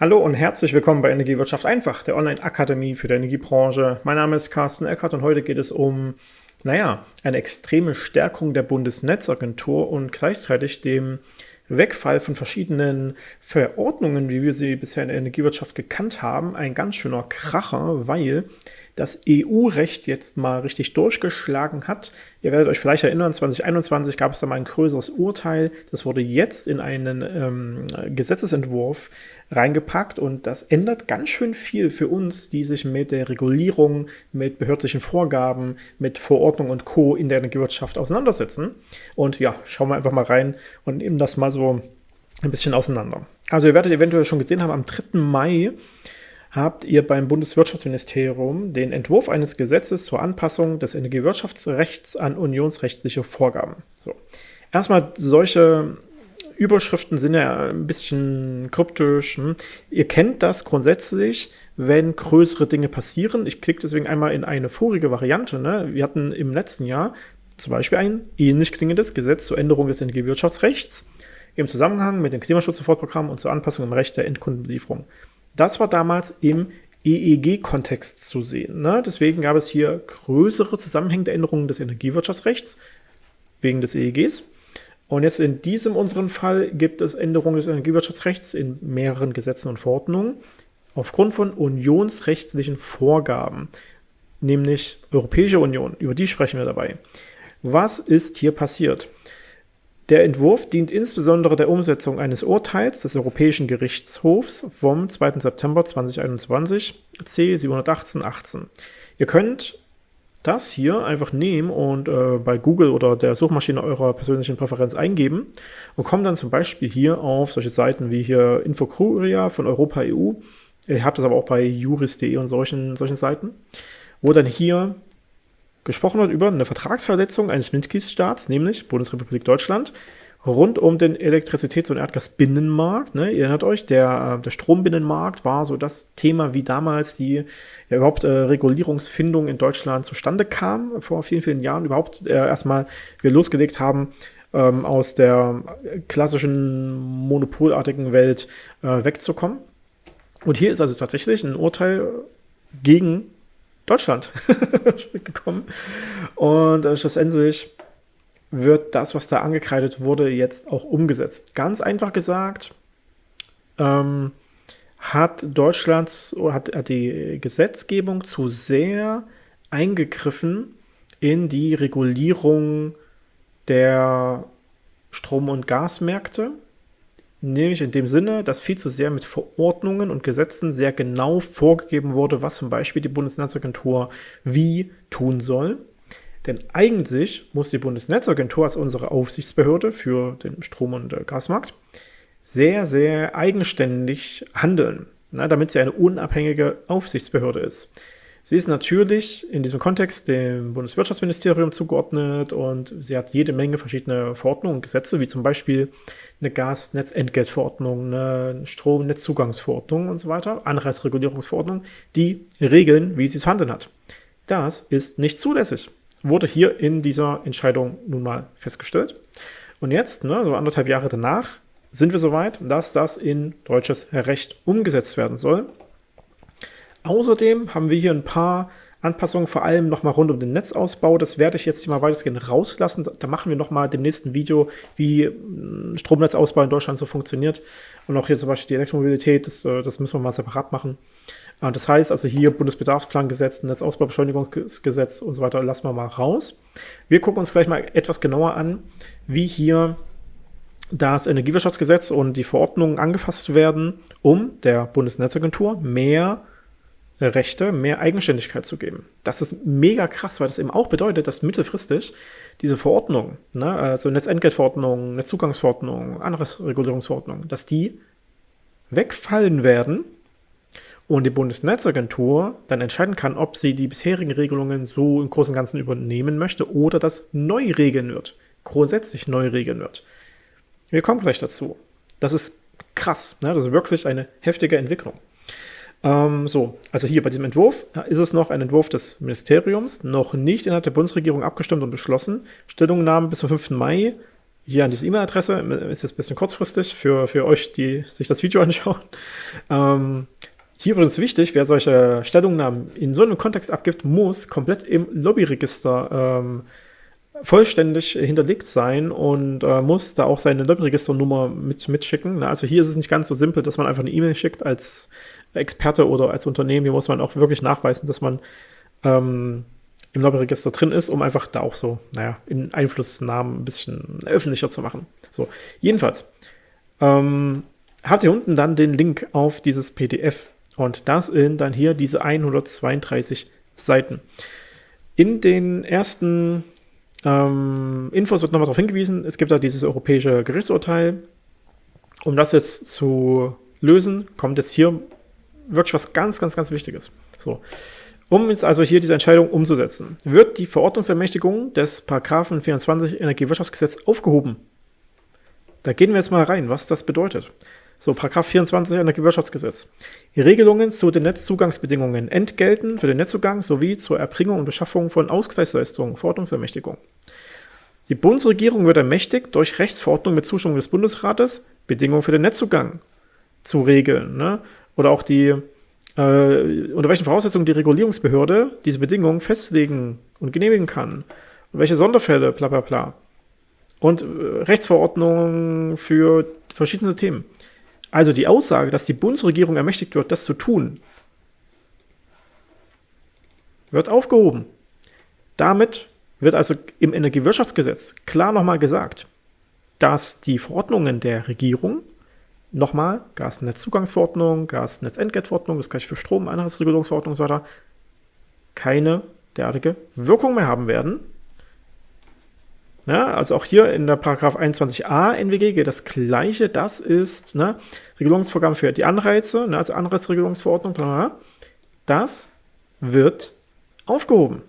Hallo und herzlich willkommen bei Energiewirtschaft einfach, der Online-Akademie für die Energiebranche. Mein Name ist Carsten Eckert und heute geht es um, naja, eine extreme Stärkung der Bundesnetzagentur und gleichzeitig dem Wegfall von verschiedenen Verordnungen, wie wir sie bisher in der Energiewirtschaft gekannt haben, ein ganz schöner Kracher, weil das EU-Recht jetzt mal richtig durchgeschlagen hat. Ihr werdet euch vielleicht erinnern, 2021 gab es da mal ein größeres Urteil. Das wurde jetzt in einen ähm, Gesetzesentwurf reingepackt und das ändert ganz schön viel für uns, die sich mit der Regulierung, mit behördlichen Vorgaben, mit Verordnung und Co. in der Energiewirtschaft auseinandersetzen. Und ja, schauen wir einfach mal rein und nehmen das mal so ein bisschen auseinander. Also ihr werdet eventuell schon gesehen haben, am 3. Mai habt ihr beim Bundeswirtschaftsministerium den Entwurf eines Gesetzes zur Anpassung des Energiewirtschaftsrechts an unionsrechtliche Vorgaben. So. Erstmal solche Überschriften sind ja ein bisschen kryptisch. Hm? Ihr kennt das grundsätzlich, wenn größere Dinge passieren. Ich klicke deswegen einmal in eine vorige Variante. Ne? Wir hatten im letzten Jahr zum Beispiel ein ähnlich klingendes Gesetz zur Änderung des Energiewirtschaftsrechts im Zusammenhang mit dem Klimaschutzsofortprogramm und zur Anpassung im Recht der Endkundenbelieferung. Das war damals im EEG-Kontext zu sehen. Ne? Deswegen gab es hier größere zusammenhängende Änderungen des Energiewirtschaftsrechts wegen des EEGs. Und jetzt in diesem unseren Fall gibt es Änderungen des Energiewirtschaftsrechts in mehreren Gesetzen und Verordnungen aufgrund von unionsrechtlichen Vorgaben, nämlich Europäische Union, über die sprechen wir dabei. Was ist hier passiert? Der Entwurf dient insbesondere der Umsetzung eines Urteils des Europäischen Gerichtshofs vom 2. September 2021 C 718-18. Ihr könnt das hier einfach nehmen und äh, bei Google oder der Suchmaschine eurer persönlichen Präferenz eingeben und kommt dann zum Beispiel hier auf solche Seiten wie hier Infocuria von Europa EU. Ihr habt das aber auch bei juris.de und solchen, solchen Seiten, wo dann hier gesprochen wird über eine Vertragsverletzung eines Mitgliedstaats, nämlich Bundesrepublik Deutschland, rund um den Elektrizitäts- und Erdgasbinnenmarkt. Ne? Ihr erinnert euch, der, äh, der Strombinnenmarkt war so das Thema, wie damals die ja, überhaupt äh, Regulierungsfindung in Deutschland zustande kam, vor vielen, vielen Jahren überhaupt äh, erstmal wir losgelegt haben, ähm, aus der klassischen monopolartigen Welt äh, wegzukommen. Und hier ist also tatsächlich ein Urteil gegen Deutschland gekommen. Und äh, schlussendlich wird das, was da angekreidet wurde, jetzt auch umgesetzt. Ganz einfach gesagt, ähm, hat Deutschlands oder hat, hat die Gesetzgebung zu sehr eingegriffen in die Regulierung der Strom- und Gasmärkte Nämlich in dem Sinne, dass viel zu sehr mit Verordnungen und Gesetzen sehr genau vorgegeben wurde, was zum Beispiel die Bundesnetzagentur wie tun soll. Denn eigentlich muss die Bundesnetzagentur als unsere Aufsichtsbehörde für den Strom- und Gasmarkt sehr, sehr eigenständig handeln, na, damit sie eine unabhängige Aufsichtsbehörde ist. Sie ist natürlich in diesem Kontext dem Bundeswirtschaftsministerium zugeordnet und sie hat jede Menge verschiedene Verordnungen und Gesetze, wie zum Beispiel eine Gasnetzentgeltverordnung, eine Stromnetzzugangsverordnung und so weiter, Anreizregulierungsverordnung, die regeln, wie sie zu handeln hat. Das ist nicht zulässig. Wurde hier in dieser Entscheidung nun mal festgestellt. Und jetzt, ne, so anderthalb Jahre danach, sind wir soweit, dass das in deutsches Recht umgesetzt werden soll. Außerdem haben wir hier ein paar Anpassungen, vor allem nochmal rund um den Netzausbau. Das werde ich jetzt mal weitestgehend rauslassen. Da machen wir nochmal dem nächsten Video, wie hm, Stromnetzausbau in Deutschland so funktioniert. Und auch hier zum Beispiel die Elektromobilität, das, äh, das müssen wir mal separat machen. Äh, das heißt also hier Bundesbedarfsplangesetz, Netzausbaubeschleunigungsgesetz und so weiter lassen wir mal raus. Wir gucken uns gleich mal etwas genauer an, wie hier das Energiewirtschaftsgesetz und die Verordnungen angefasst werden, um der Bundesnetzagentur mehr Rechte mehr Eigenständigkeit zu geben. Das ist mega krass, weil das eben auch bedeutet, dass mittelfristig diese Verordnungen, ne, also Netzentgeltverordnung, Netzzugangsverordnung, Anreizregulierungsverordnung, dass die wegfallen werden und die Bundesnetzagentur dann entscheiden kann, ob sie die bisherigen Regelungen so im Großen und Ganzen übernehmen möchte oder das neu regeln wird, grundsätzlich neu regeln wird. Wir kommen gleich dazu. Das ist krass, ne? das ist wirklich eine heftige Entwicklung. Ähm, so, also hier bei diesem Entwurf ist es noch ein Entwurf des Ministeriums, noch nicht innerhalb der Bundesregierung abgestimmt und beschlossen. Stellungnahme bis zum 5. Mai hier an diese E-Mail-Adresse. Ist jetzt ein bisschen kurzfristig für, für euch, die sich das Video anschauen. Ähm, hier übrigens wichtig, wer solche Stellungnahmen in so einem Kontext abgibt, muss komplett im Lobbyregister ähm, vollständig hinterlegt sein und äh, muss da auch seine Lobbyregisternummer mit, mitschicken. Na, also hier ist es nicht ganz so simpel, dass man einfach eine E-Mail schickt als Experte oder als Unternehmen. Hier muss man auch wirklich nachweisen, dass man ähm, im Lobbyregister drin ist, um einfach da auch so, naja, in Einflussnahmen ein bisschen öffentlicher zu machen. So, jedenfalls ähm, habt ihr unten dann den Link auf dieses PDF und das sind dann hier diese 132 Seiten. In den ersten ähm, Infos wird nochmal darauf hingewiesen, es gibt da dieses europäische Gerichtsurteil. Um das jetzt zu lösen, kommt jetzt hier wirklich was ganz, ganz, ganz Wichtiges. So. Um jetzt also hier diese Entscheidung umzusetzen, wird die Verordnungsermächtigung des Paragraphen 24 Energiewirtschaftsgesetz aufgehoben. Da gehen wir jetzt mal rein, was das bedeutet. So, Paragraph 24 Energiewirtschaftsgesetz. Die Regelungen zu den Netzzugangsbedingungen, Entgelten für den Netzzugang sowie zur Erbringung und Beschaffung von Ausgleichsleistungen, Verordnungsermächtigung. Die Bundesregierung wird ermächtigt, durch Rechtsverordnung mit Zustimmung des Bundesrates Bedingungen für den Netzzugang zu regeln. Ne? Oder auch die äh, unter welchen Voraussetzungen die Regulierungsbehörde diese Bedingungen festlegen und genehmigen kann. Und welche Sonderfälle, bla bla bla. Und äh, Rechtsverordnungen für verschiedene Themen. Also die Aussage, dass die Bundesregierung ermächtigt wird, das zu tun, wird aufgehoben. Damit wird also im Energiewirtschaftsgesetz klar nochmal gesagt, dass die Verordnungen der Regierung Nochmal, Gasnetzzugangsverordnung, Gasnetzentgeltverordnung, das gleiche für Strom, Einheitsregulierungsverordnung und so weiter, keine derartige Wirkung mehr haben werden. Ja, also auch hier in der Paragraph 21a NWG gilt das Gleiche. Das ist ne, Regulierungsvorgaben für die Anreize, ne, also Anreizregulierungsverordnung, bla bla. Das wird aufgehoben.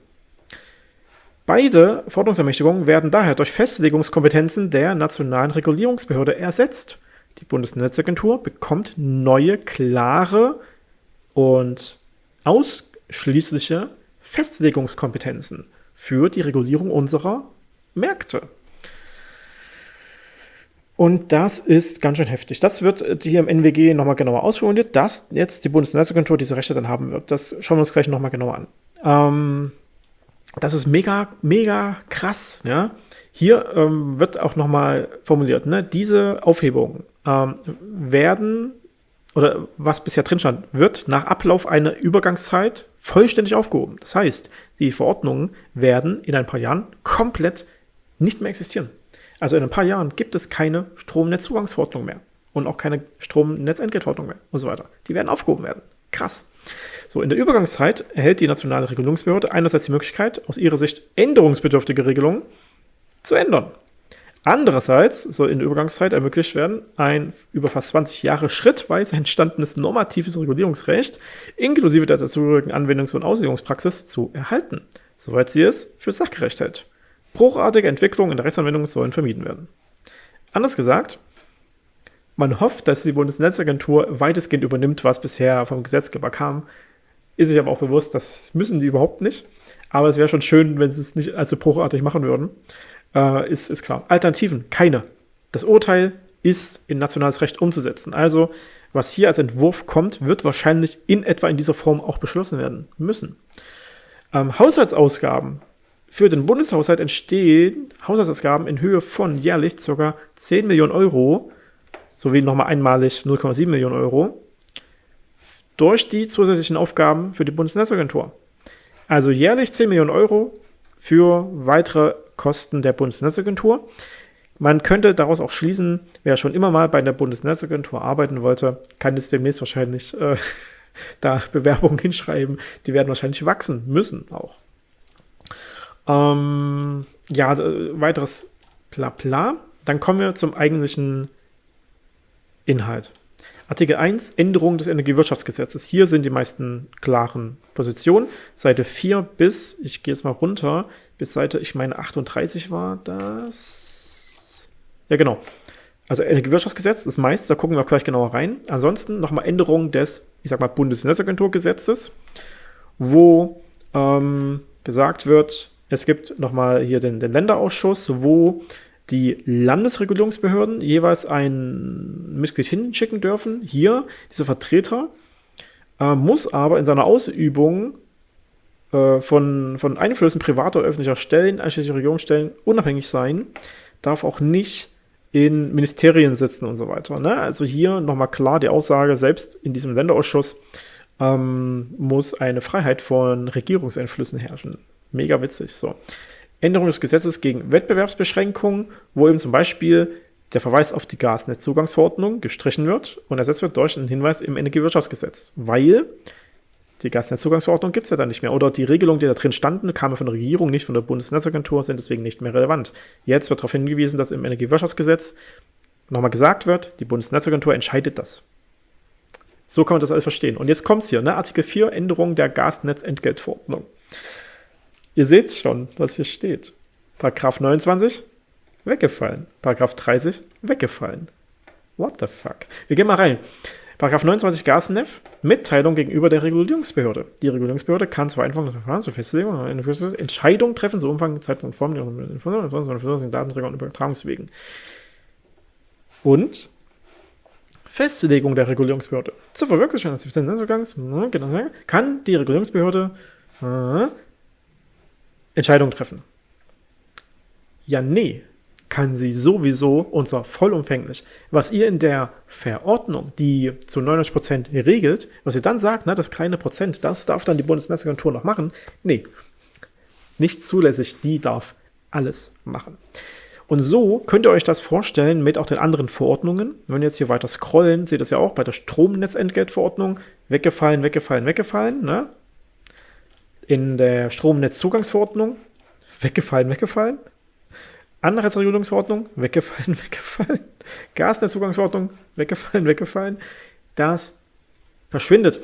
Beide Verordnungsermächtigungen werden daher durch Festlegungskompetenzen der nationalen Regulierungsbehörde ersetzt. Die Bundesnetzagentur bekommt neue, klare und ausschließliche Festlegungskompetenzen für die Regulierung unserer Märkte. Und das ist ganz schön heftig. Das wird hier im NWG nochmal genauer ausformuliert, dass jetzt die Bundesnetzagentur diese Rechte dann haben wird. Das schauen wir uns gleich nochmal genauer an. Ähm, das ist mega, mega krass. Ja? Hier ähm, wird auch nochmal formuliert, ne? diese Aufhebung ähm, werden, oder was bisher drin stand, wird nach Ablauf einer Übergangszeit vollständig aufgehoben. Das heißt, die Verordnungen werden in ein paar Jahren komplett nicht mehr existieren. Also in ein paar Jahren gibt es keine Stromnetzzugangsverordnung mehr und auch keine Stromnetzentgeltverordnung mehr und so weiter. Die werden aufgehoben werden. Krass. So, in der Übergangszeit erhält die nationale Regulierungsbehörde einerseits die Möglichkeit, aus ihrer Sicht änderungsbedürftige Regelungen zu ändern. Andererseits soll in der Übergangszeit ermöglicht werden, ein über fast 20 Jahre schrittweise entstandenes normatives Regulierungsrecht inklusive der dazugehörigen Anwendungs- und Auslegungspraxis zu erhalten, soweit sie es für sachgerecht hält. Bruchartige Entwicklungen in der Rechtsanwendung sollen vermieden werden. Anders gesagt, man hofft, dass die Bundesnetzagentur weitestgehend übernimmt, was bisher vom Gesetzgeber kam. Ist sich aber auch bewusst, das müssen die überhaupt nicht. Aber es wäre schon schön, wenn sie es nicht allzu bruchartig machen würden äh, ist, ist klar. Alternativen, keine. Das Urteil ist in nationales Recht umzusetzen. Also, was hier als Entwurf kommt, wird wahrscheinlich in etwa in dieser Form auch beschlossen werden müssen. Ähm, Haushaltsausgaben. Für den Bundeshaushalt entstehen Haushaltsausgaben in Höhe von jährlich ca. 10 Millionen Euro, sowie nochmal einmalig 0,7 Millionen Euro, durch die zusätzlichen Aufgaben für die Bundesnetzagentur. Also jährlich 10 Millionen Euro für weitere Kosten der Bundesnetzagentur. Man könnte daraus auch schließen, wer schon immer mal bei der Bundesnetzagentur arbeiten wollte, kann jetzt demnächst wahrscheinlich äh, da Bewerbungen hinschreiben. Die werden wahrscheinlich wachsen müssen auch. Ähm, ja, weiteres Blabla. Dann kommen wir zum eigentlichen Inhalt. Artikel 1, Änderung des Energiewirtschaftsgesetzes. Hier sind die meisten klaren Positionen. Seite 4 bis, ich gehe jetzt mal runter, bis Seite, ich meine 38 war das. Ja, genau. Also Energiewirtschaftsgesetz, das meiste, da gucken wir auch gleich genauer rein. Ansonsten nochmal Änderung des, ich sag mal, Bundesnetzagenturgesetzes, wo ähm, gesagt wird, es gibt nochmal hier den, den Länderausschuss, wo die Landesregulierungsbehörden jeweils ein Mitglied hinschicken dürfen. Hier, dieser Vertreter äh, muss aber in seiner Ausübung äh, von, von Einflüssen privater öffentlicher Stellen, einschließlich Regierungsstellen, unabhängig sein, darf auch nicht in Ministerien sitzen und so weiter. Ne? Also hier nochmal klar die Aussage, selbst in diesem Länderausschuss ähm, muss eine Freiheit von Regierungseinflüssen herrschen. Mega witzig. So. Änderung des Gesetzes gegen Wettbewerbsbeschränkungen, wo eben zum Beispiel der Verweis auf die Gasnetzzugangsverordnung gestrichen wird und ersetzt wird durch einen Hinweis im Energiewirtschaftsgesetz, weil die Gasnetzzugangsverordnung gibt es ja dann nicht mehr. Oder die Regelungen, die da drin standen, kamen von der Regierung, nicht von der Bundesnetzagentur, sind deswegen nicht mehr relevant. Jetzt wird darauf hingewiesen, dass im Energiewirtschaftsgesetz nochmal gesagt wird, die Bundesnetzagentur entscheidet das. So kann man das alles verstehen. Und jetzt kommt es hier, ne? Artikel 4, Änderung der Gasnetzentgeltverordnung. Ihr seht schon, was hier steht. Paragraph 29, weggefallen. Paragraph 30, weggefallen. What the fuck? Wir gehen mal rein. Paragraph 29 Gasnef, Mitteilung gegenüber der Regulierungsbehörde. Die Regulierungsbehörde kann zur Einführung des Verfahrens zur Festlegung oder Entscheidung treffen, so Umfang, Zeitpunkt, Form, Informationen, Datenträger und Übertragungswegen. Und Festlegung der Regulierungsbehörde. Zur Verwirklichung des Netzzugangs genau, kann die Regulierungsbehörde äh, Entscheidungen treffen. Ja, nee, kann sie sowieso, und zwar vollumfänglich. Was ihr in der Verordnung, die zu 99% regelt, was ihr dann sagt, na, das kleine Prozent, das darf dann die Bundesnetzagentur noch machen, nee, nicht zulässig, die darf alles machen. Und so könnt ihr euch das vorstellen mit auch den anderen Verordnungen. Wenn wir jetzt hier weiter scrollen, seht ihr das ja auch bei der Stromnetzentgeltverordnung. Weggefallen, weggefallen, weggefallen. Ne? In der Stromnetzzugangsverordnung. Weggefallen, weggefallen. Anreizregulierungsverordnung, weggefallen, weggefallen. Gasnetzzugangsverordnung, weggefallen, weggefallen. Das verschwindet.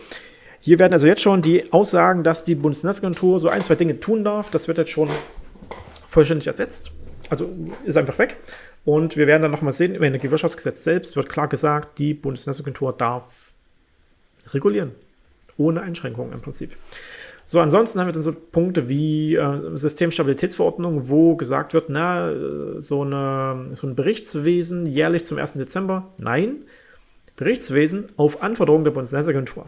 Hier werden also jetzt schon die Aussagen, dass die Bundesnetzagentur so ein, zwei Dinge tun darf. Das wird jetzt schon vollständig ersetzt. Also ist einfach weg. Und wir werden dann nochmal sehen, im Energiewirtschaftsgesetz selbst wird klar gesagt, die Bundesnetzagentur darf regulieren. Ohne Einschränkungen im Prinzip. So, ansonsten haben wir dann so Punkte wie äh, Systemstabilitätsverordnung, wo gesagt wird, na, äh, so, eine, so ein Berichtswesen jährlich zum 1. Dezember. Nein, Berichtswesen auf Anforderung der Bundesnetzagentur.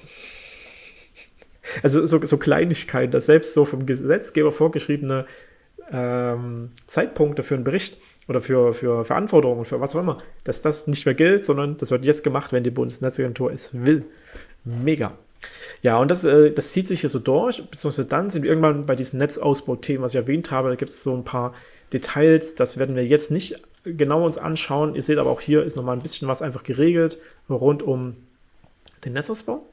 Also so, so Kleinigkeiten, dass selbst so vom Gesetzgeber vorgeschriebene ähm, Zeitpunkte für einen Bericht oder für, für Verantwortung für was auch immer, dass das nicht mehr gilt, sondern das wird jetzt gemacht, wenn die Bundesnetzagentur es will. Mega. Ja, und das, äh, das zieht sich hier so durch, beziehungsweise dann sind wir irgendwann bei diesen Netzausbauthemen, was ich erwähnt habe, da gibt es so ein paar Details, das werden wir jetzt nicht genau uns anschauen. Ihr seht aber auch hier ist nochmal ein bisschen was einfach geregelt rund um den Netzausbau.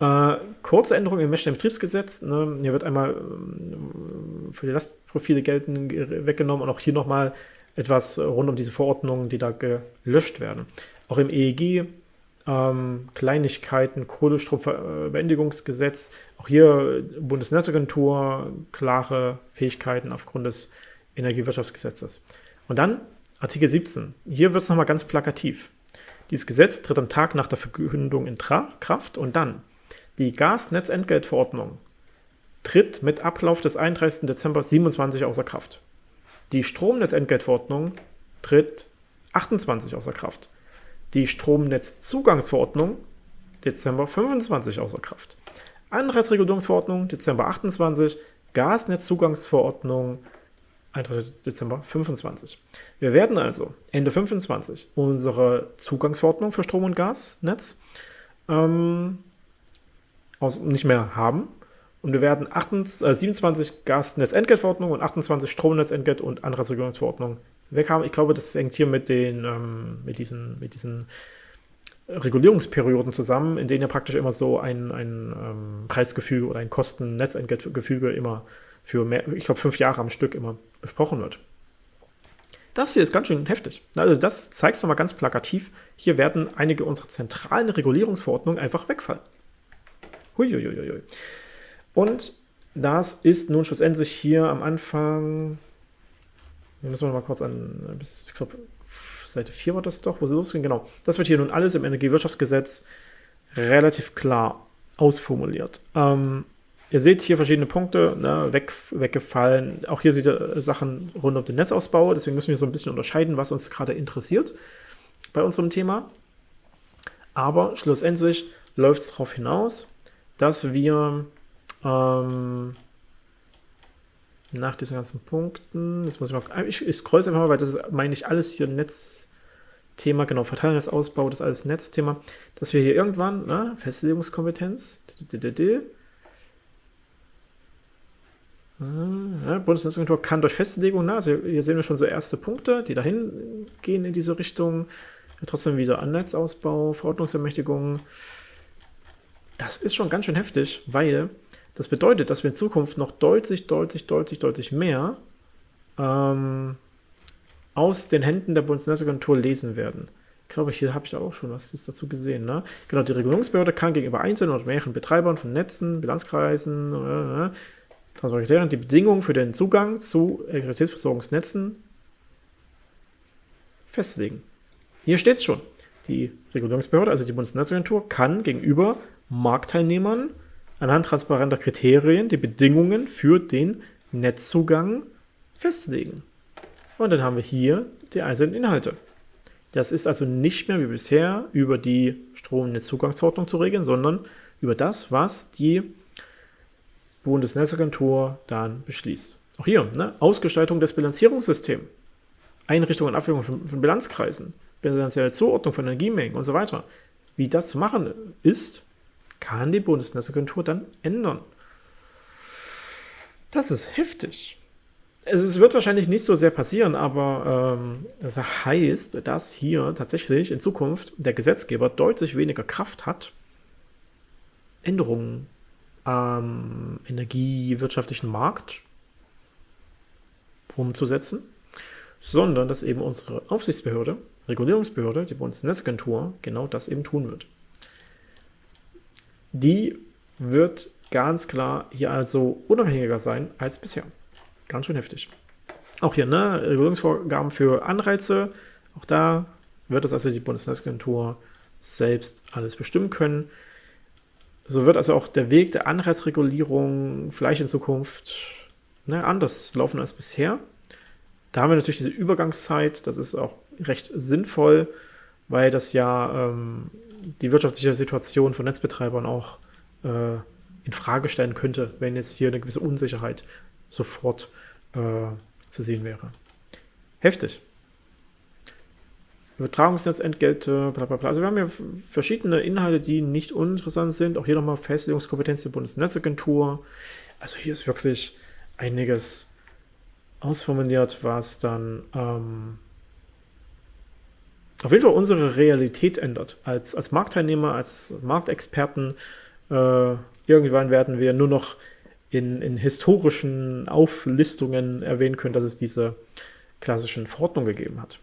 Äh, kurze Änderung im Meshing Betriebsgesetz. Ne? Hier wird einmal äh, für die Lastprofile gelten weggenommen und auch hier nochmal etwas rund um diese Verordnungen, die da gelöscht werden. Auch im EEG ähm, Kleinigkeiten, Kohlestrombeendigungsgesetz, auch hier Bundesnetzagentur, klare Fähigkeiten aufgrund des Energiewirtschaftsgesetzes. Und dann Artikel 17. Hier wird es nochmal ganz plakativ. Dieses Gesetz tritt am Tag nach der Verkündung in Kraft und dann die Gasnetzentgeltverordnung tritt mit Ablauf des 31. Dezember 27 außer Kraft. Die Stromnetzentgeltverordnung tritt 28 außer Kraft die Stromnetzzugangsverordnung Dezember 25 außer Kraft. Anreizregulierungsverordnung Dezember 28, Gasnetzzugangsverordnung 31. Dezember 25. Wir werden also Ende 25 unsere Zugangsverordnung für Strom- und Gasnetz ähm, nicht mehr haben. Und wir werden 28, äh, 27 Gasnetzentgeltverordnung und 28 Stromnetzentgelt und Anreizregulierungsverordnung weg haben. Ich glaube, das hängt hier mit, den, ähm, mit, diesen, mit diesen Regulierungsperioden zusammen, in denen ja praktisch immer so ein, ein ähm, Preisgefüge oder ein Kosten-Netzentgeltgefüge immer für mehr, ich glaube, fünf Jahre am Stück immer besprochen wird. Das hier ist ganz schön heftig. Also das zeigt es nochmal ganz plakativ. Hier werden einige unserer zentralen Regulierungsverordnungen einfach wegfallen. Huiuiuiui. Und das ist nun schlussendlich hier am Anfang hier müssen wir mal kurz an, bis, ich glaube, Seite 4 war das doch, wo sie losgehen. Genau. Das wird hier nun alles im Energiewirtschaftsgesetz relativ klar ausformuliert. Ähm, Ihr seht hier verschiedene Punkte ne, weg, weggefallen. Auch hier seht ihr Sachen rund um den Netzausbau. Deswegen müssen wir so ein bisschen unterscheiden, was uns gerade interessiert bei unserem Thema. Aber schlussendlich läuft es darauf hinaus, dass wir ähm, nach diesen ganzen Punkten, das muss ich mal, ich, ich scroll einfach mal, weil das ist, meine ich, alles hier Netzthema, genau, Verteilungsausbau, das ist alles Netzthema, dass wir hier irgendwann, ne, Festlegungskompetenz, ja, Bundesnetzagentur kann durch Festlegung, ne, also hier sehen wir schon so erste Punkte, die dahin gehen in diese Richtung, ja, trotzdem wieder an Netzausbau, Verordnungsermächtigung. Das ist schon ganz schön heftig, weil das bedeutet, dass wir in Zukunft noch deutlich, deutlich, deutlich, deutlich mehr ähm, aus den Händen der Bundesnetzagentur lesen werden. Ich glaube, hier habe ich auch schon was dazu gesehen. Ne? Genau, die Regulierungsbehörde kann gegenüber einzelnen oder mehreren Betreibern von Netzen, Bilanzkreisen, äh, äh die Bedingungen für den Zugang zu Elektrizitätsversorgungsnetzen festlegen. Hier steht es schon. Die Regulierungsbehörde, also die Bundesnetzagentur, kann gegenüber Marktteilnehmern anhand transparenter Kriterien die Bedingungen für den Netzzugang festlegen. Und dann haben wir hier die einzelnen Inhalte. Das ist also nicht mehr wie bisher über die Stromnetzzugangsordnung zu regeln, sondern über das, was die Bundesnetzagentur dann beschließt. Auch hier, ne? Ausgestaltung des Bilanzierungssystems, Einrichtung und Abwägung von, von Bilanzkreisen, bilanzielle Zuordnung von Energiemengen und so weiter. Wie das zu machen ist, kann die Bundesnetzagentur dann ändern. Das ist heftig. Also es wird wahrscheinlich nicht so sehr passieren, aber ähm, das heißt, dass hier tatsächlich in Zukunft der Gesetzgeber deutlich weniger Kraft hat, Änderungen am energiewirtschaftlichen Markt umzusetzen, sondern dass eben unsere Aufsichtsbehörde, Regulierungsbehörde, die Bundesnetzagentur, genau das eben tun wird. Die wird ganz klar hier also unabhängiger sein als bisher. Ganz schön heftig. Auch hier, ne, Regulierungsvorgaben für Anreize, auch da wird es also die Bundesnetzagentur selbst alles bestimmen können. So wird also auch der Weg der Anreizregulierung vielleicht in Zukunft ne, anders laufen als bisher. Da haben wir natürlich diese Übergangszeit, das ist auch recht sinnvoll, weil das ja ähm, die wirtschaftliche Situation von Netzbetreibern auch äh, in Frage stellen könnte, wenn jetzt hier eine gewisse Unsicherheit sofort äh, zu sehen wäre. Heftig. Übertragungsnetzentgelte, bla bla bla. Also wir haben hier verschiedene Inhalte, die nicht uninteressant sind. Auch hier nochmal Festlegungskompetenz der Bundesnetzagentur. Also hier ist wirklich einiges ausformuliert, was dann ähm, auf jeden Fall unsere Realität ändert. Als, als Marktteilnehmer, als Marktexperten, äh, irgendwann werden wir nur noch in, in historischen Auflistungen erwähnen können, dass es diese klassischen Verordnungen gegeben hat.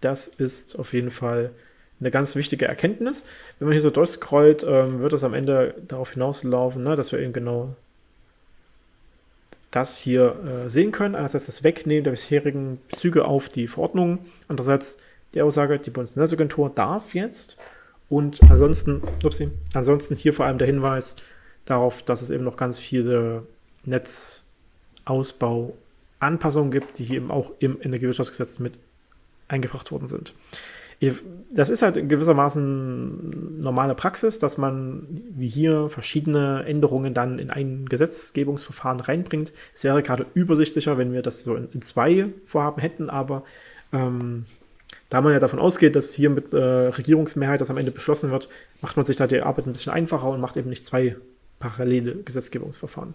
Das ist auf jeden Fall eine ganz wichtige Erkenntnis. Wenn man hier so durchscrollt, ähm, wird das am Ende darauf hinauslaufen, ne, dass wir eben genau das hier äh, sehen können. Einerseits das Wegnehmen der bisherigen Bezüge auf die Verordnung, andererseits die Aussage, die Bundesnetzagentur darf jetzt und ansonsten, upsie, ansonsten hier vor allem der Hinweis darauf, dass es eben noch ganz viele Netzausbau-Anpassungen gibt, die hier eben auch im Energiewirtschaftsgesetz mit eingebracht worden sind. Das ist halt gewissermaßen normale Praxis, dass man wie hier verschiedene Änderungen dann in ein Gesetzgebungsverfahren reinbringt. Es wäre gerade übersichtlicher, wenn wir das so in, in zwei Vorhaben hätten, aber ähm, da man ja davon ausgeht, dass hier mit äh, Regierungsmehrheit das am Ende beschlossen wird, macht man sich da die Arbeit ein bisschen einfacher und macht eben nicht zwei parallele Gesetzgebungsverfahren.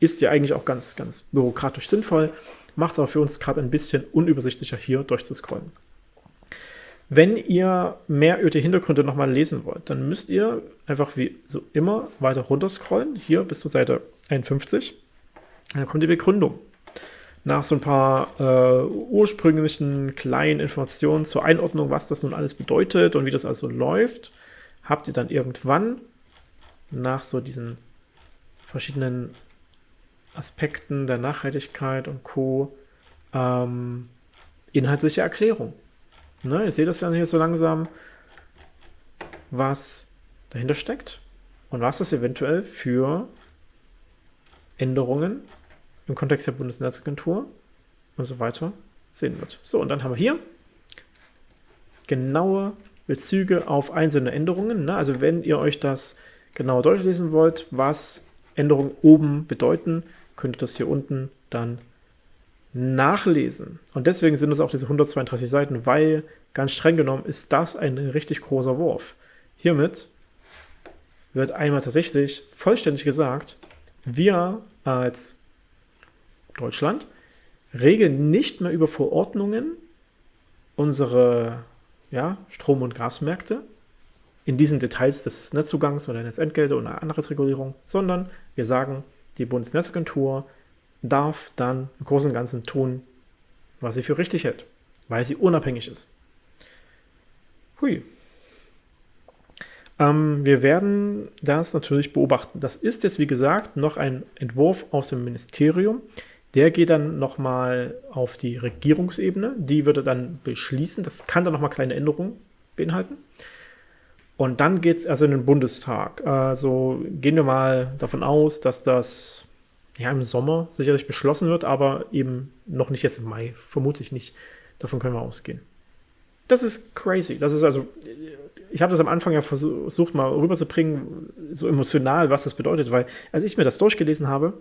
Ist ja eigentlich auch ganz, ganz bürokratisch sinnvoll, macht es aber für uns gerade ein bisschen unübersichtlicher hier durchzuscrollen. Wenn ihr mehr über die Hintergründe nochmal lesen wollt, dann müsst ihr einfach wie so immer weiter runter scrollen, hier bis zur Seite 51. Dann kommt die Begründung. Nach so ein paar äh, ursprünglichen kleinen Informationen zur Einordnung, was das nun alles bedeutet und wie das also läuft, habt ihr dann irgendwann nach so diesen verschiedenen Aspekten der Nachhaltigkeit und Co. Ähm, inhaltliche Erklärung. Ne, ihr seht das ja hier so langsam, was dahinter steckt und was das eventuell für Änderungen im Kontext der Bundesnetzagentur und so weiter sehen wird. So, und dann haben wir hier genaue Bezüge auf einzelne Änderungen. Ne? Also wenn ihr euch das genauer durchlesen wollt, was Änderungen oben bedeuten, könnt ihr das hier unten dann nachlesen. Und deswegen sind es auch diese 132 Seiten, weil ganz streng genommen ist das ein richtig großer Wurf. Hiermit wird einmal tatsächlich vollständig gesagt, wir als Deutschland regeln nicht mehr über Verordnungen unsere ja, Strom- und Gasmärkte in diesen Details des Netzzugangs oder Netzentgelte oder anderes Regulierung, sondern wir sagen, die Bundesnetzagentur darf dann im Großen und Ganzen tun, was sie für richtig hält, weil sie unabhängig ist. Hui. Ähm, wir werden das natürlich beobachten. Das ist jetzt, wie gesagt, noch ein Entwurf aus dem Ministerium. Der geht dann nochmal auf die Regierungsebene. Die würde dann beschließen. Das kann dann nochmal kleine Änderungen beinhalten. Und dann geht es erst in den Bundestag. Also gehen wir mal davon aus, dass das ja, im Sommer sicherlich beschlossen wird, aber eben noch nicht jetzt im Mai. Vermute ich nicht. Davon können wir ausgehen. Das ist crazy. Das ist also, ich habe das am Anfang ja versucht mal rüberzubringen, so emotional, was das bedeutet, weil als ich mir das durchgelesen habe,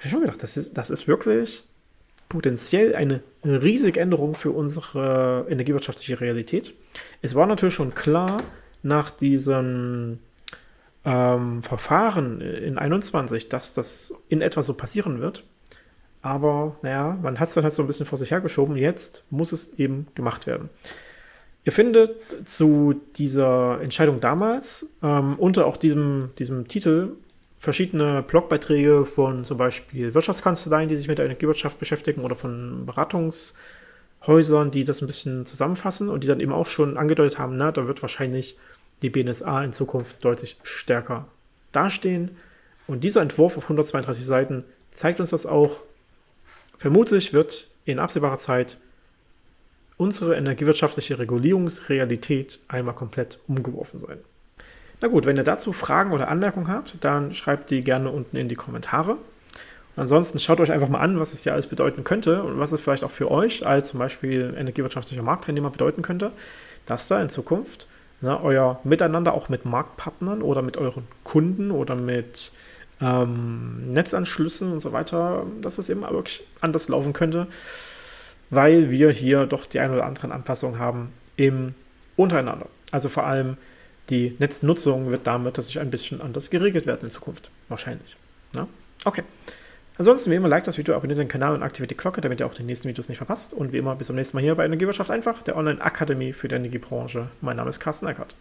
habe ich schon gedacht, das ist, das ist wirklich potenziell eine riesige Änderung für unsere energiewirtschaftliche Realität. Es war natürlich schon klar, nach diesem ähm, Verfahren in 21, dass das in etwa so passieren wird. Aber naja, man hat es dann halt so ein bisschen vor sich hergeschoben. Jetzt muss es eben gemacht werden. Ihr findet zu dieser Entscheidung damals ähm, unter auch diesem, diesem Titel verschiedene Blogbeiträge von zum Beispiel Wirtschaftskanzleien, die sich mit der Energiewirtschaft beschäftigen oder von Beratungshäusern, die das ein bisschen zusammenfassen und die dann eben auch schon angedeutet haben, na, da wird wahrscheinlich die BNSA in Zukunft deutlich stärker dastehen. Und dieser Entwurf auf 132 Seiten zeigt uns das auch. Vermutlich wird in absehbarer Zeit unsere energiewirtschaftliche Regulierungsrealität einmal komplett umgeworfen sein. Na gut, wenn ihr dazu Fragen oder Anmerkungen habt, dann schreibt die gerne unten in die Kommentare. Und ansonsten schaut euch einfach mal an, was es hier alles bedeuten könnte und was es vielleicht auch für euch als zum Beispiel energiewirtschaftlicher Marktteilnehmer bedeuten könnte, dass da in Zukunft ne, euer Miteinander auch mit Marktpartnern oder mit euren Kunden oder mit ähm, Netzanschlüssen und so weiter, dass es eben wirklich anders laufen könnte, weil wir hier doch die ein oder anderen Anpassungen haben im untereinander. Also vor allem die Netznutzung wird damit dass sich ein bisschen anders geregelt werden in Zukunft. Wahrscheinlich. Ne? Okay. Ansonsten, wie immer, like das Video, abonniert den Kanal und aktiviert die Glocke, damit ihr auch die nächsten Videos nicht verpasst. Und wie immer, bis zum nächsten Mal hier bei Energiewirtschaft einfach, der Online-Akademie für die Energiebranche. Mein Name ist Carsten Eckert.